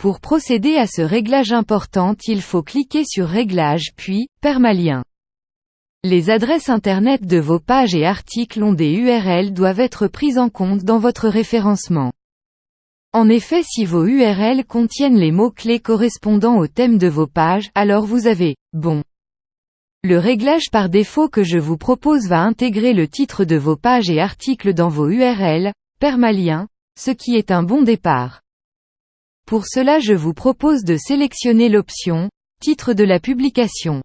Pour procéder à ce réglage important il faut cliquer sur Réglages puis, Permalien. Les adresses Internet de vos pages et articles ont des URL doivent être prises en compte dans votre référencement. En effet si vos URL contiennent les mots-clés correspondant au thème de vos pages, alors vous avez « bon ». Le réglage par défaut que je vous propose va intégrer le titre de vos pages et articles dans vos URL, permalien, ce qui est un bon départ. Pour cela je vous propose de sélectionner l'option « Titre de la publication ».